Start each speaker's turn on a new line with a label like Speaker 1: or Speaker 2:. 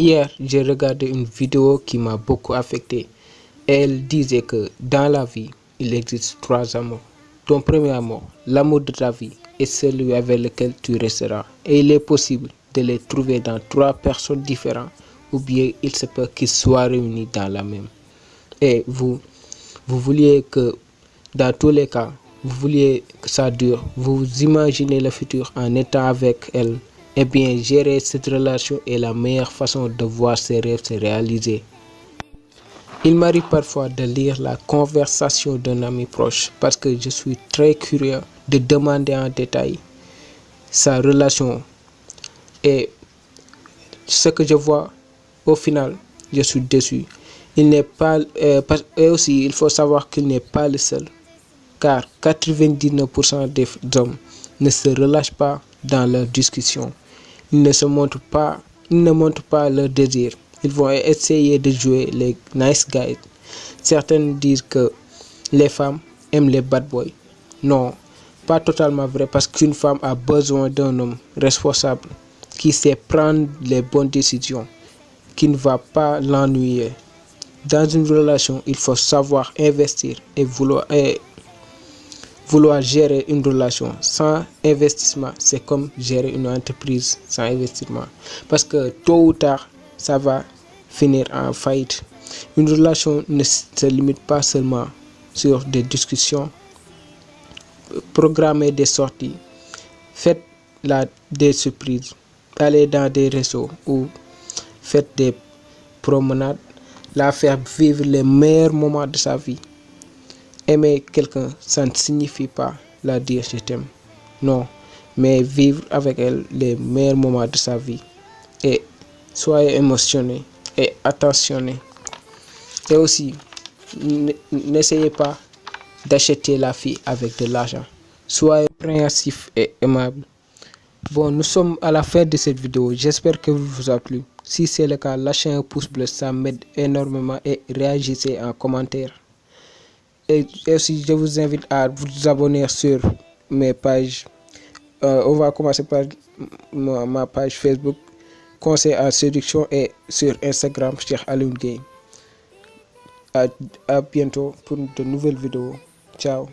Speaker 1: Hier, j'ai regardé une vidéo qui m'a beaucoup affecté. Elle disait que dans la vie, il existe trois amours. Ton premier amour, l'amour de ta vie, est celui avec lequel tu resteras. Et il est possible de les trouver dans trois personnes différentes ou bien il se peut qu'ils soient réunis dans la même. Et vous, vous vouliez que, dans tous les cas, vous vouliez que ça dure, vous imaginez le futur en étant avec elle, eh bien gérer cette relation est la meilleure façon de voir ses rêves se réaliser. Il m'arrive parfois de lire la conversation d'un ami proche parce que je suis très curieux de demander en détail sa relation. Et ce que je vois au final je suis déçu. Il n'est pas euh, et aussi il faut savoir qu'il n'est pas le seul car 99% des hommes ne se relâchent pas dans leurs discussions ils ne se montrent pas ils ne montrent pas leur désir. Ils vont essayer de jouer les nice guys. Certaines disent que les femmes aiment les bad boys. Non pas totalement vrai parce qu'une femme a besoin d'un homme responsable qui sait prendre les bonnes décisions qui ne va pas l'ennuyer. Dans une relation, il faut savoir investir et vouloir, vouloir gérer une relation sans investissement. C'est comme gérer une entreprise sans investissement. Parce que tôt ou tard, ça va finir en faillite. Une relation ne se limite pas seulement sur des discussions, programmer des sorties, faites la, des surprises, aller dans des réseaux ou faites des promenades, la faire vivre les meilleurs moments de sa vie. Aimer quelqu'un, ça ne signifie pas la dire je t'aime. Non, mais vivre avec elle les meilleurs moments de sa vie. Et soyez émotionné et attentionné. Et aussi, n'essayez pas d'acheter la fille avec de l'argent. Soyez compréhensif et aimable. Bon, nous sommes à la fin de cette vidéo. J'espère que vous a plu. Si c'est le cas, lâchez un pouce bleu, ça m'aide énormément et réagissez en commentaire. Et aussi, je vous invite à vous abonner sur mes pages. Euh, on va commencer par ma, page Facebook, Conseil en séduction et sur Instagram, Cheikh Gueye. À, à bientôt pour de nouvelles vidéos. Ciao.